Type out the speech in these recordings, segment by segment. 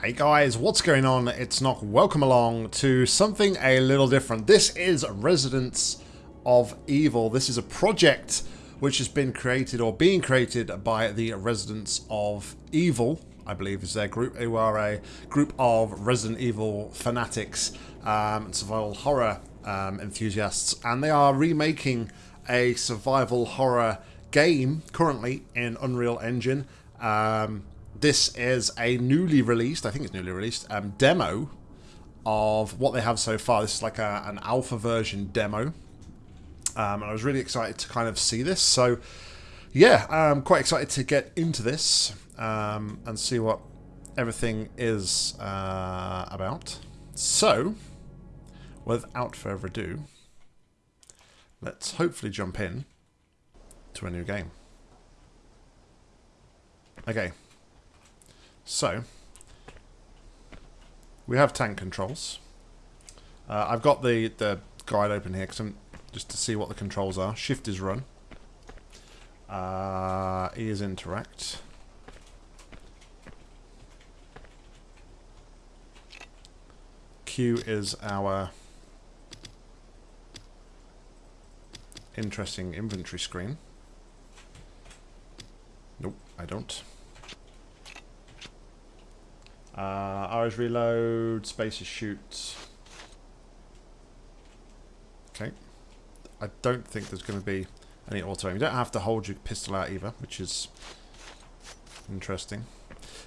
Hey guys, what's going on? It's Nock. Welcome along to something a little different. This is Residents of Evil. This is a project which has been created or being created by the Residents of Evil, I believe is their group, who are a group of Resident Evil fanatics um, and survival horror um, enthusiasts. And they are remaking a survival horror game currently in Unreal Engine. Um, this is a newly released, I think it's newly released, um, demo of what they have so far. This is like a, an alpha version demo. Um, and I was really excited to kind of see this. So, yeah, I'm quite excited to get into this um, and see what everything is uh, about. So, without further ado, let's hopefully jump in to a new game. Okay, so, we have tank controls. Uh, I've got the, the guide open here cause I'm, just to see what the controls are. Shift is run. Uh, e is interact. Q is our interesting inventory screen. Nope, I don't. Uh, reload, space is shoot. Okay. I don't think there's going to be any auto aim. You don't have to hold your pistol out either, which is interesting.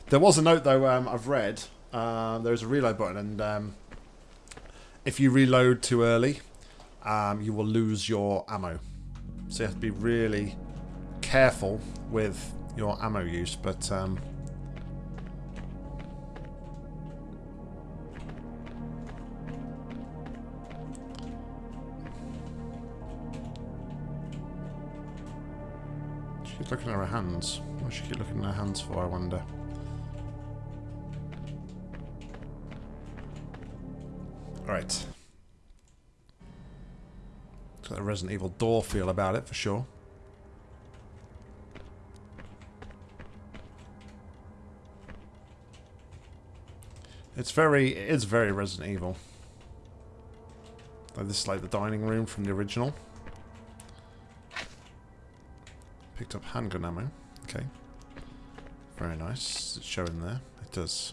There was a note though um, I've read. Uh, there's a reload button, and um, if you reload too early, um, you will lose your ammo. So you have to be really careful with your ammo use. But um, looking at her hands. What she keep looking at her hands for, I wonder? Alright. It's got a Resident Evil door feel about it, for sure. It's very, it is very Resident Evil. Like this is like the dining room from the original. Picked up handgun ammo. Okay. Very nice. It's showing there. It does.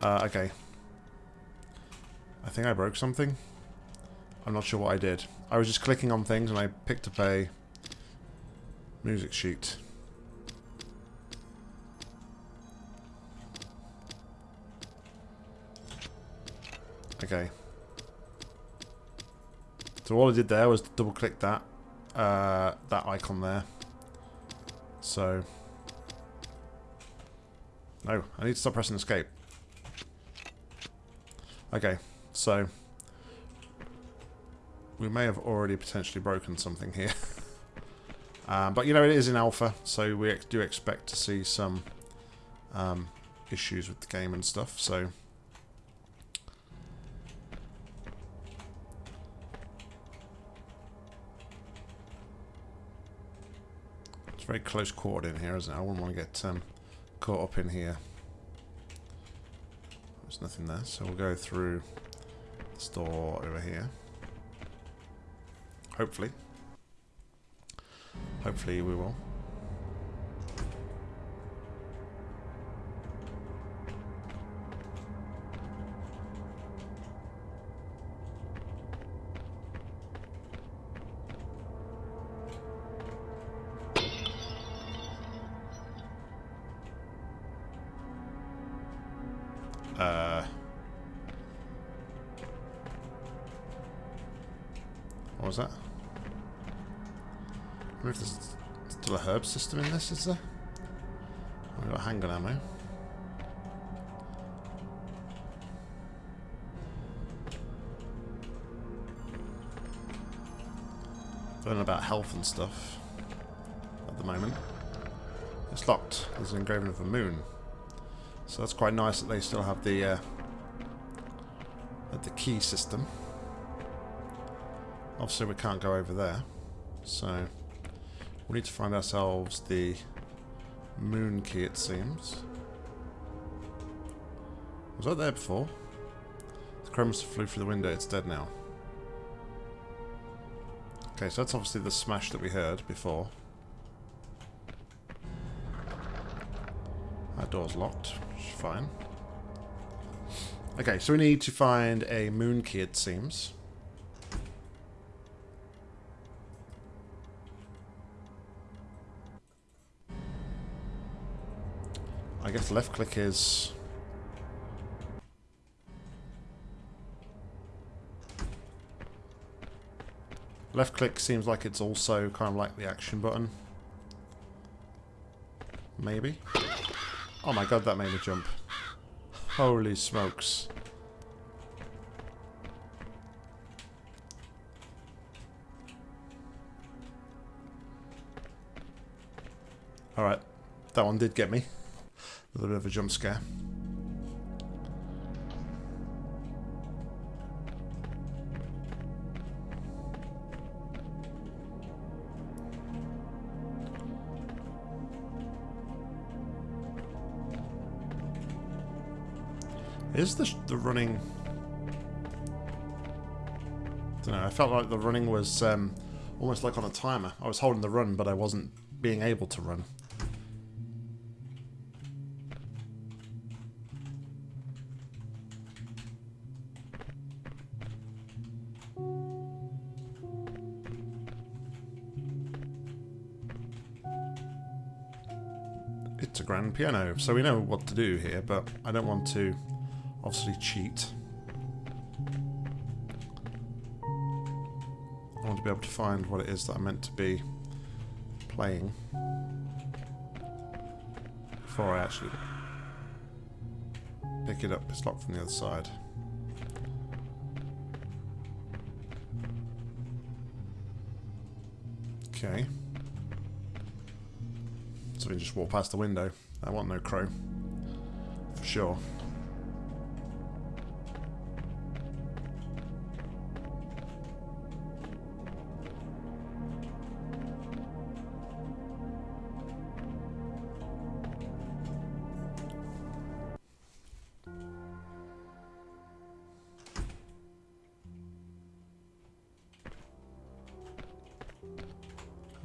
Uh, okay. I think I broke something. I'm not sure what I did. I was just clicking on things and I picked up a music sheet. Okay. So all I did there was double click that uh, that icon there. So no, I need to stop pressing escape. Okay, so we may have already potentially broken something here. um, but you know, it is in alpha, so we do expect to see some um, issues with the game and stuff, so It's very close quartered in here, isn't it? I wouldn't want to get um, caught up in here. There's nothing there, so we'll go through this door over here. Hopefully. Hopefully we will. What was that? I wonder if there's still a herb system in this, is there? We've got handgun ammo. Learning about health and stuff at the moment. It's locked. There's an engraving of a moon. So that's quite nice that they still have the uh, the key system. Obviously we can't go over there, so We need to find ourselves the moon key, it seems. Was that there before? The chromus flew through the window. It's dead now. Okay, so that's obviously the smash that we heard before. That door's locked, which is fine. Okay, so we need to find a moon key, it seems. I guess left click is... Left click seems like it's also kind of like the action button. Maybe? Oh my god, that made me jump. Holy smokes. Alright, that one did get me. Little bit of a jump scare. Is the, the running... I don't know, I felt like the running was um, almost like on a timer. I was holding the run, but I wasn't being able to run. It's a grand piano, so we know what to do here, but I don't want to obviously cheat. I want to be able to find what it is that I'm meant to be playing before I actually pick it up. It's locked from the other side. Okay. So we can just walk past the window. I want no crow. For sure.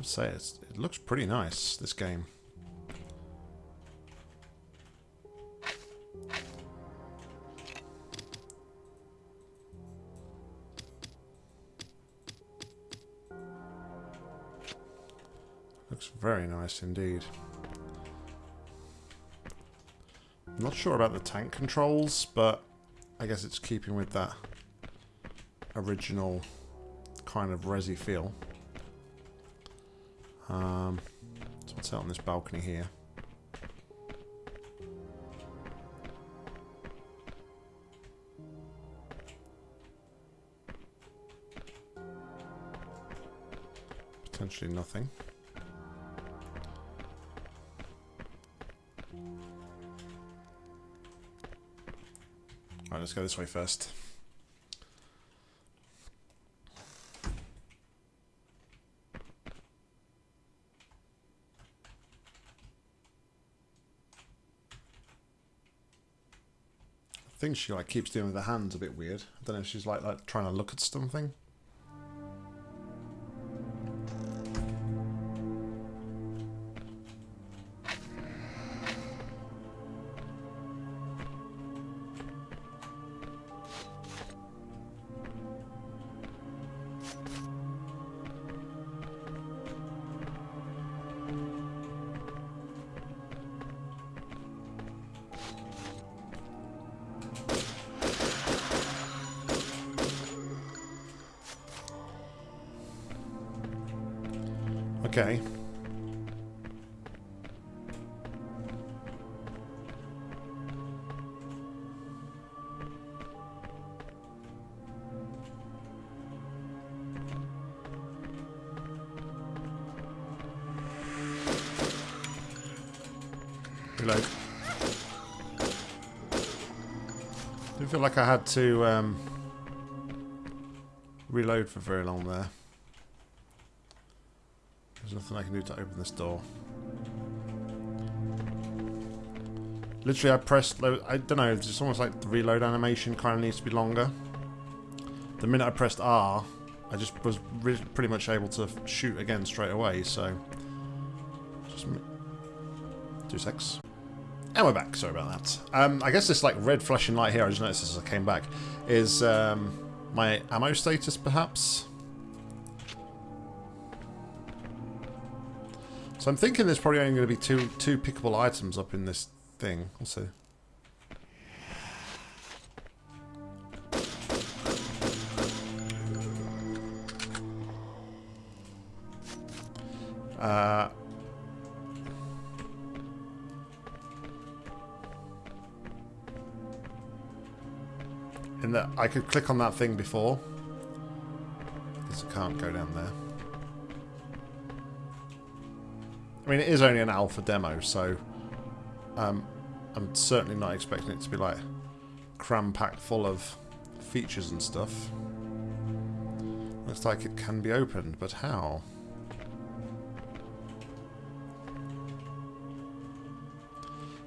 Say it looks pretty nice, this game. Very nice indeed. I'm not sure about the tank controls, but I guess it's keeping with that original kind of resi feel. Um, so what's out on this balcony here? Potentially nothing. Alright, let's go this way first. I think she like keeps doing with her hands a bit weird. I don't know if she's like, like trying to look at something. Didn't feel like I had to um, reload for very long there. There's nothing I can do to open this door. Literally, I pressed... I don't know, it's almost like the reload animation kind of needs to be longer. The minute I pressed R, I just was pretty much able to shoot again straight away, so... Just... Two secs. And we're back, sorry about that. Um, I guess this like red flashing light here, I just noticed as I came back, is um, my ammo status perhaps? So I'm thinking there's probably only going to be two two pickable items up in this thing. See. Uh, in that I could click on that thing before. Because I can't go down there. I mean, it is only an alpha demo, so um, I'm certainly not expecting it to be like cram-packed full of features and stuff. Looks like it can be opened, but how?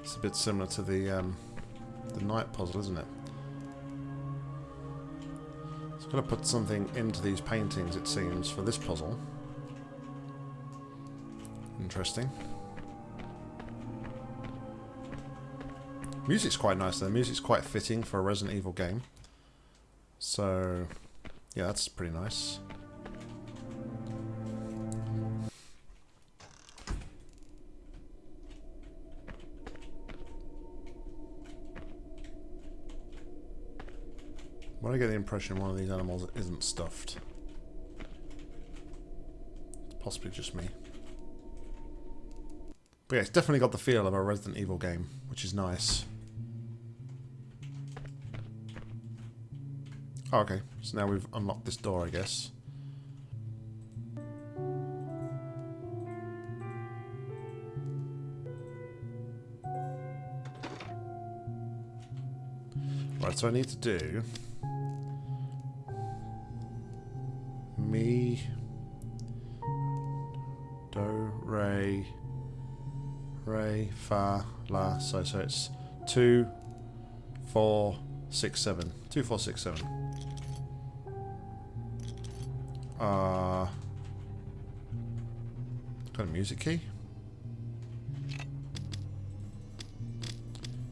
It's a bit similar to the um, the night puzzle, isn't it? So I've got to put something into these paintings, it seems, for this puzzle. Interesting. Music's quite nice though. Music's quite fitting for a Resident Evil game. So, yeah, that's pretty nice. Get the impression one of these animals isn't stuffed. It's possibly just me. But yeah, it's definitely got the feel of a Resident Evil game, which is nice. Oh, okay. So now we've unlocked this door, I guess. Right, so I need to do... Re, Fa, La. So, so it's two, four, six, seven. Two, four, six, seven. Uh, got a music key.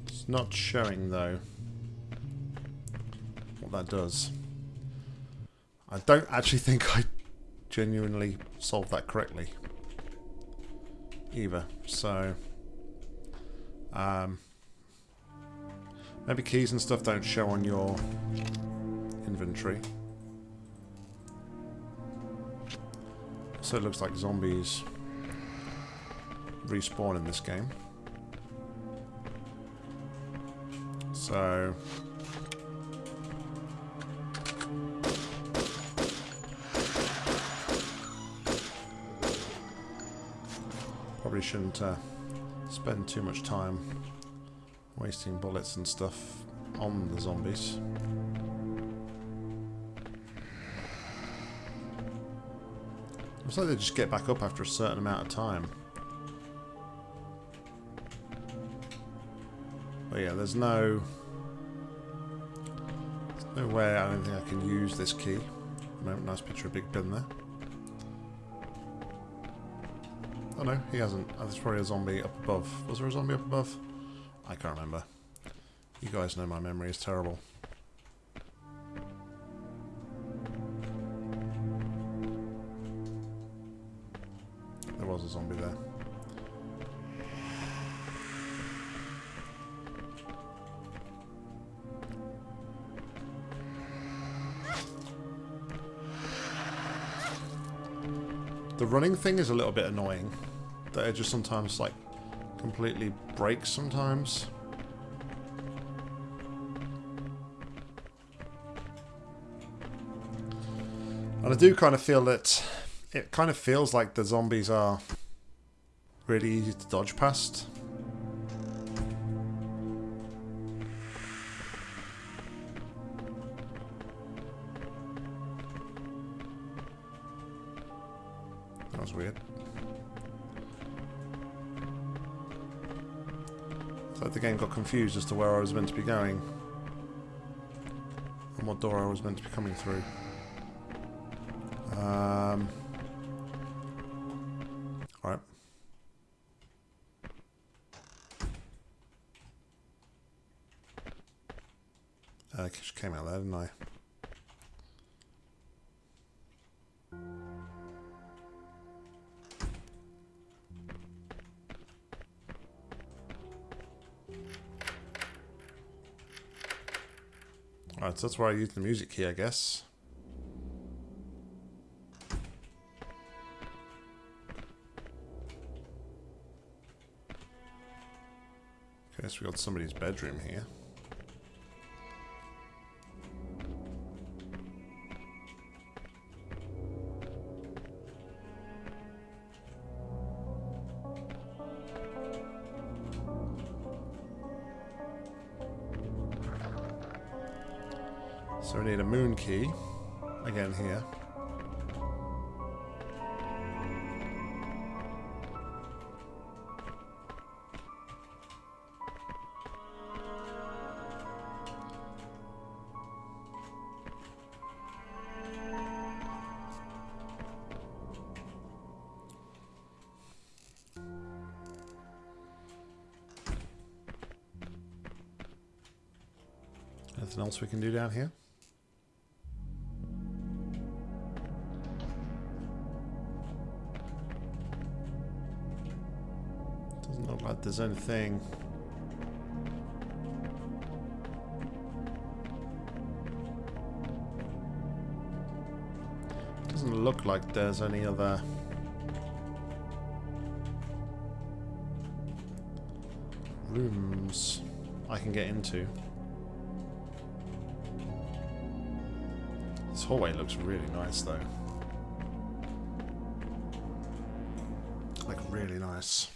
It's not showing though what that does. I don't actually think I genuinely solved that correctly either. So, um, maybe keys and stuff don't show on your inventory. So it looks like zombies respawn in this game. So... Probably shouldn't uh, spend too much time wasting bullets and stuff on the zombies. Looks like they just get back up after a certain amount of time. But yeah, there's no... There's no way I don't think I can use this key. Nice picture of Big Ben there. Oh no, he hasn't. Oh, there's probably a zombie up above. Was there a zombie up above? I can't remember. You guys know my memory is terrible. There was a zombie there. The running thing is a little bit annoying. That it just sometimes, like, completely breaks sometimes. And I do kind of feel that it kind of feels like the zombies are really easy to dodge past. Confused as to where I was meant to be going. And what door I was meant to be coming through. Um, Alright. Uh, just came out there, didn't I? So that's why I use the music key, I guess. Okay, so we got somebody's bedroom here. Anything else we can do down here? Doesn't look like there's anything. Doesn't look like there's any other rooms I can get into. Hallway looks really nice though. Like really nice.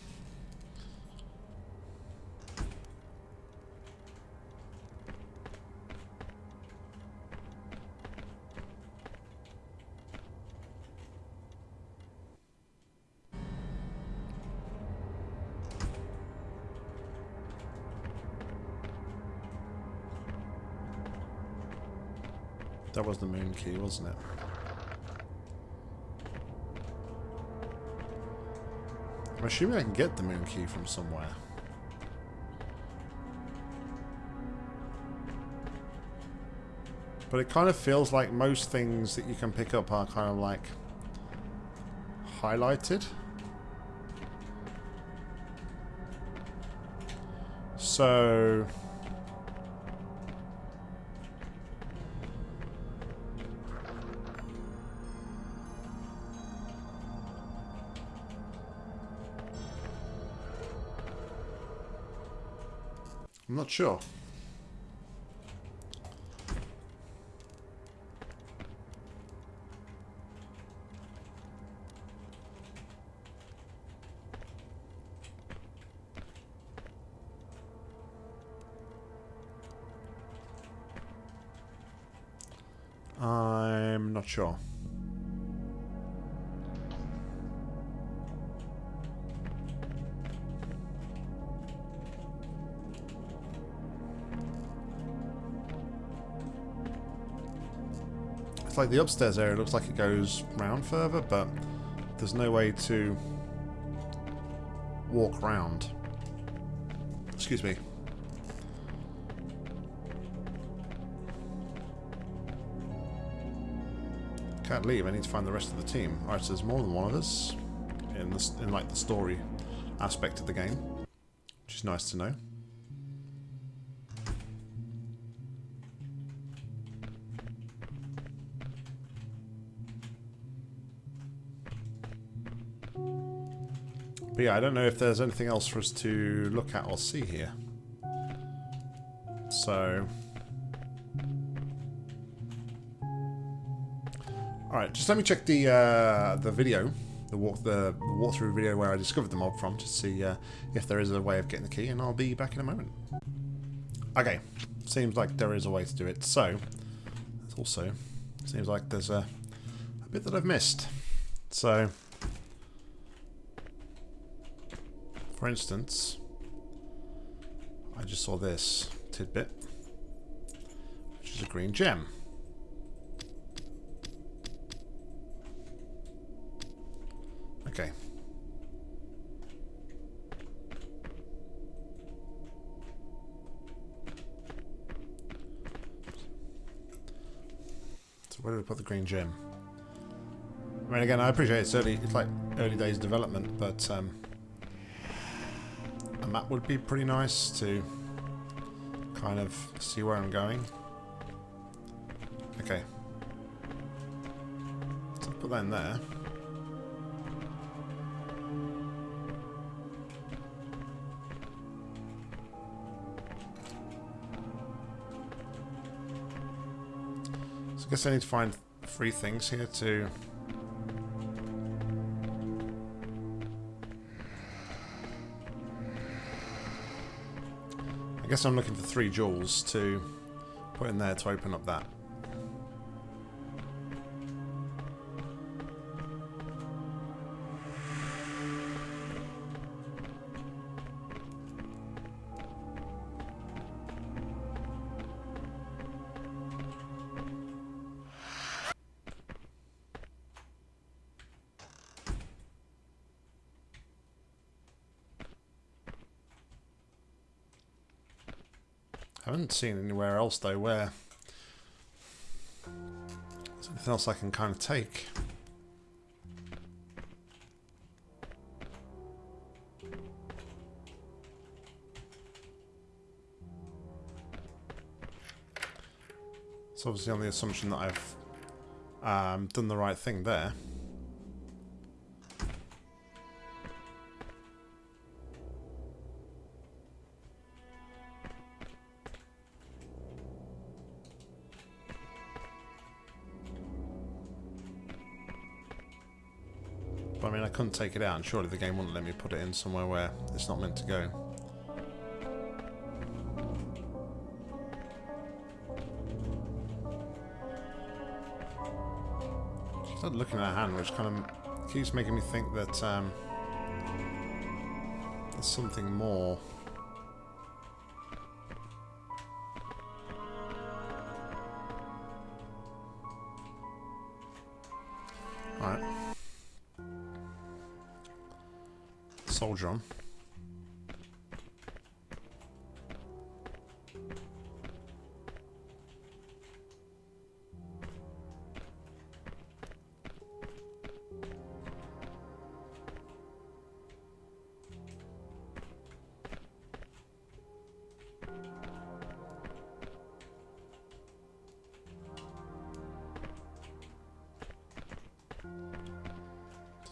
That was the moon key, wasn't it? I'm assuming I can get the moon key from somewhere. But it kind of feels like most things that you can pick up are kind of like highlighted. So... sure. I'm not sure. Like the upstairs area looks like it goes round further, but there's no way to walk round. Excuse me. Can't leave. I need to find the rest of the team. Alright, so there's more than one of us in this in like the story aspect of the game, which is nice to know. But yeah, I don't know if there's anything else for us to look at or see here. So... Alright, just let me check the uh, the video, the walk the walkthrough video where I discovered the mob from, to see uh, if there is a way of getting the key, and I'll be back in a moment. Okay, seems like there is a way to do it. So, also seems like there's a, a bit that I've missed. So, for instance, I just saw this tidbit, which is a green gem. Okay. So where do we put the green gem? I mean, again, I appreciate it's early, it's like early days development, but um, a map would be pretty nice to kind of see where I'm going. Okay. So put that in there. So I guess I need to find three things here to guess I'm looking for three jewels to put in there to open up that. Seen anywhere else though where there's anything else I can kind of take. It's obviously on the assumption that I've um, done the right thing there. Couldn't take it out, and surely the game wouldn't let me put it in somewhere where it's not meant to go. Started looking at her hand, which kind of keeps making me think that um, there's something more. On.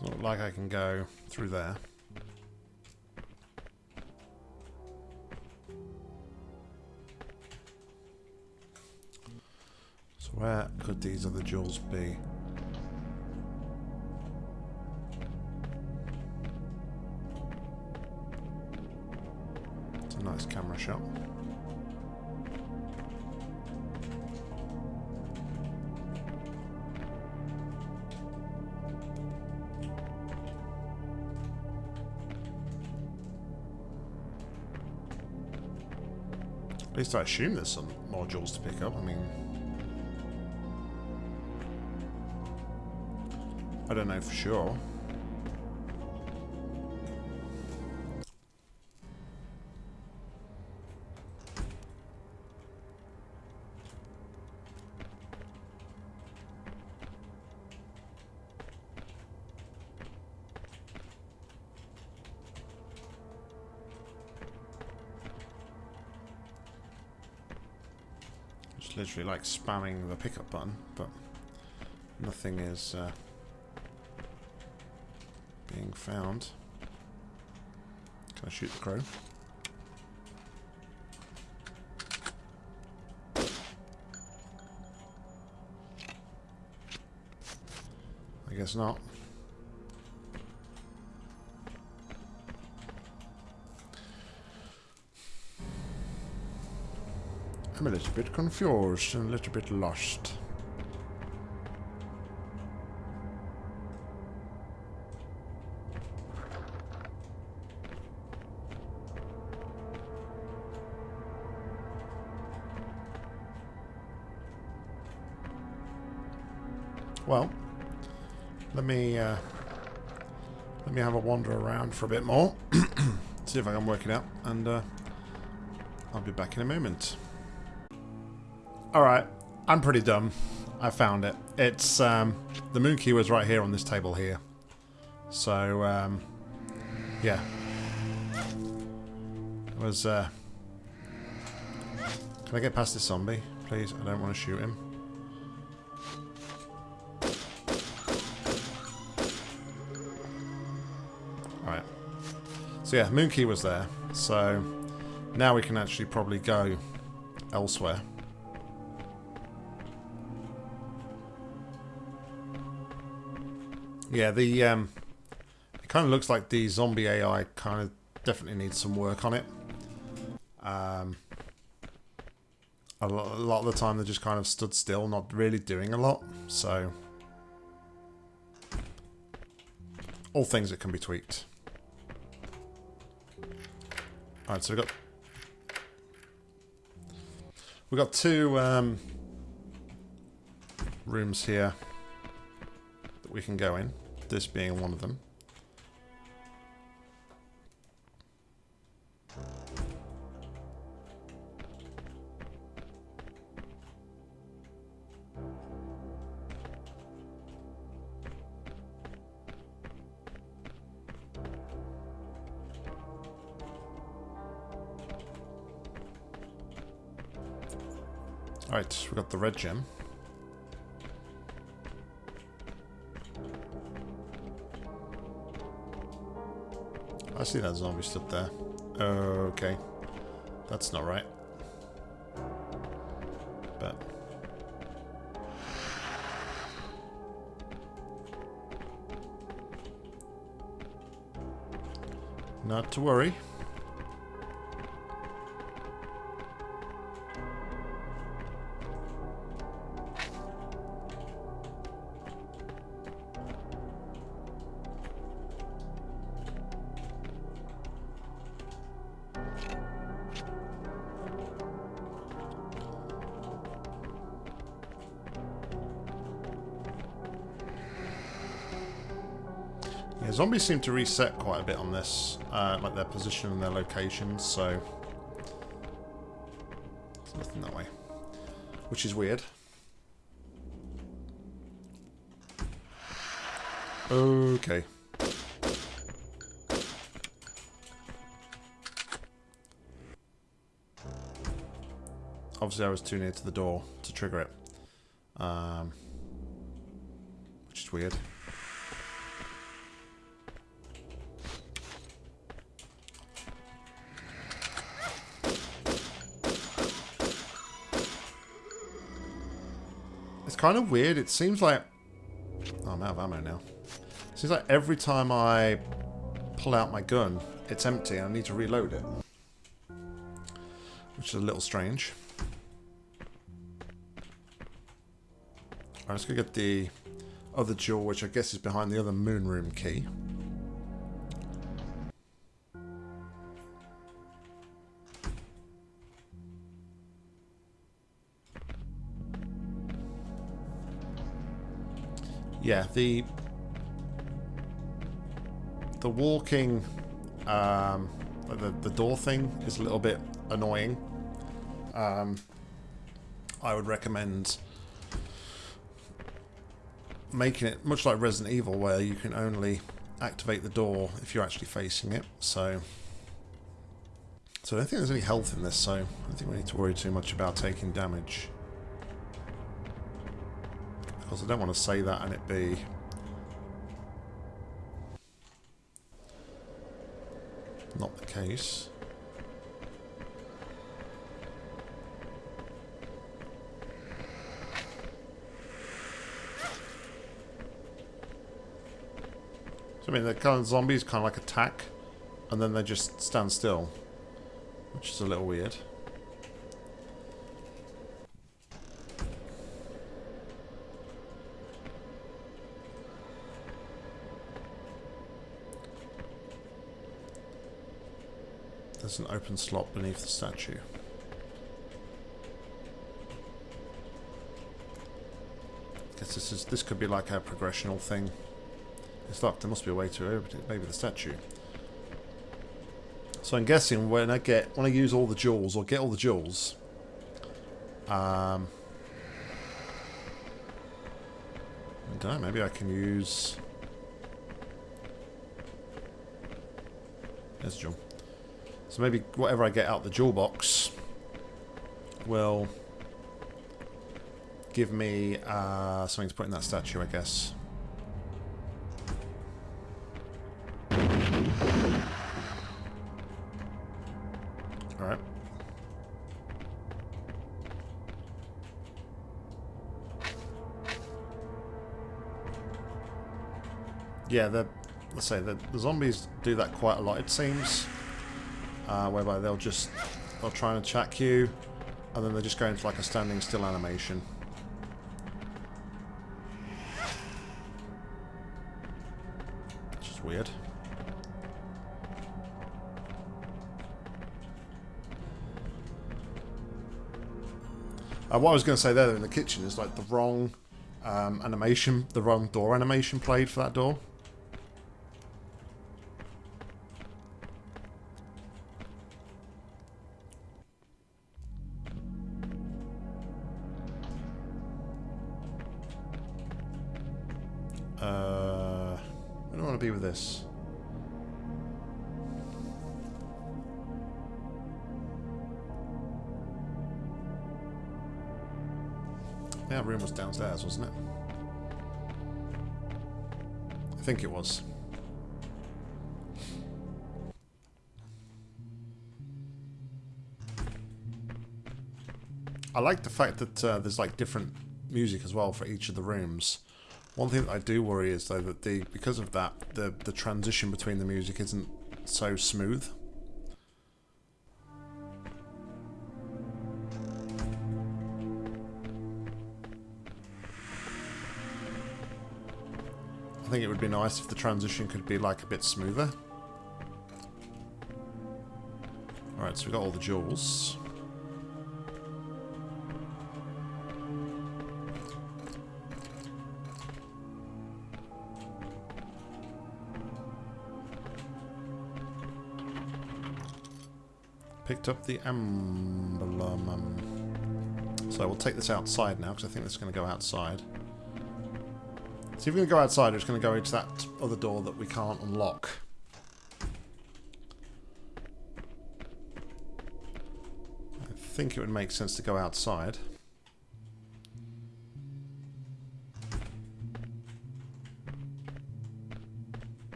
Doesn't like I can go through there. Could these other jewels be? It's a nice camera shot. At least I assume there's some more jewels to pick up. I mean, I don't know for sure. Just literally like spamming the pickup button, but nothing is uh, found. Can I shoot the crow? I guess not. I'm a little bit confused and a little bit lost. Let me uh, let me have a wander around for a bit more. See if I can work it out, and uh, I'll be back in a moment. Alright, I'm pretty dumb. I found it. It's, um, the moon key was right here on this table here. So, um, yeah. It was, uh... Can I get past this zombie, please? I don't want to shoot him. So yeah, moon was there. So, now we can actually probably go elsewhere. Yeah, the um, it kind of looks like the zombie AI kind of definitely needs some work on it. Um, a lot of the time they just kind of stood still, not really doing a lot. So, all things that can be tweaked. Alright, so we've got we've got two um, rooms here that we can go in this being one of them. Alright, we got the red gem. I see that zombie stood there. Okay. That's not right. But... Not to worry. Zombies seem to reset quite a bit on this, uh, like their position and their location, so... There's nothing that way. Which is weird. Okay. Obviously I was too near to the door to trigger it. Um, which is weird. Kind of weird. It seems like... Oh, I'm out of ammo now. It seems like every time I pull out my gun, it's empty and I need to reload it. Which is a little strange. Alright, let's go get the other jewel, which I guess is behind the other moon room key. Yeah, the the walking, um, the the door thing is a little bit annoying. Um, I would recommend making it much like Resident Evil, where you can only activate the door if you're actually facing it. So, so I don't think there's any health in this, so I don't think we need to worry too much about taking damage course, I don't want to say that and it be... Not the case. So, I mean, the kind of zombies kind of like attack, and then they just stand still, which is a little weird. There's an open slot beneath the statue. Guess this is this could be like a progressional thing. It's locked. There must be a way to open it. Maybe the statue. So I'm guessing when I get when I use all the jewels or get all the jewels, um, I don't know. Maybe I can use. There's a jewel. So maybe whatever I get out the jewel box will give me uh, something to put in that statue, I guess. Alright. Yeah, the let's say the, the zombies do that quite a lot, it seems. Uh, whereby they'll just they'll try and attack you, and then they just go into like a standing still animation. Which is weird. Uh, what I was going to say there in the kitchen is like the wrong um, animation, the wrong door animation played for that door. That room was downstairs, wasn't it? I think it was. I like the fact that uh, there's like different music as well for each of the rooms. One thing that I do worry is though that the because of that the the transition between the music isn't so smooth. I think it would be nice if the transition could be like a bit smoother. Alright, so we got all the jewels. Picked up the emblem. So we'll take this outside now, because I think this is going to go outside. So if we're going to go outside, it's going to go into that other door that we can't unlock. I think it would make sense to go outside.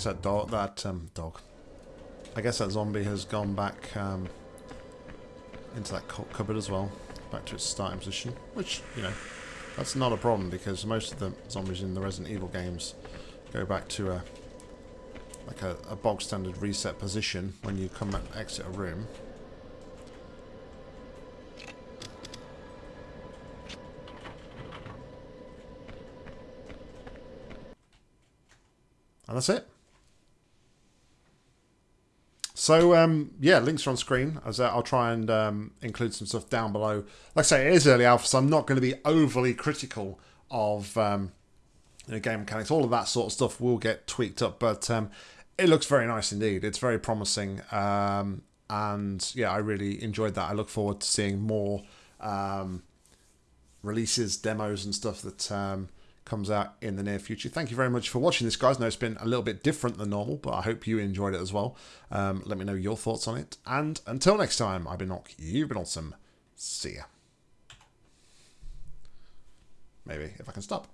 Guess that dog, that um, dog. I guess that zombie has gone back um, into that cupboard as well, back to its starting position. Which you know, that's not a problem because most of the zombies in the Resident Evil games go back to a like a, a bog standard reset position when you come and exit a room. And that's it. So um, yeah, links are on screen. As I'll try and um, include some stuff down below. Like I say, it is early alpha, so I'm not going to be overly critical of um, you know, game mechanics. All of that sort of stuff will get tweaked up, but um, it looks very nice indeed. It's very promising, um, and yeah, I really enjoyed that. I look forward to seeing more um, releases, demos, and stuff that comes out in the near future. Thank you very much for watching this, guys. I know it's been a little bit different than normal, but I hope you enjoyed it as well. Um, let me know your thoughts on it. And until next time, I've been Nock, you've been awesome. See ya. Maybe, if I can stop.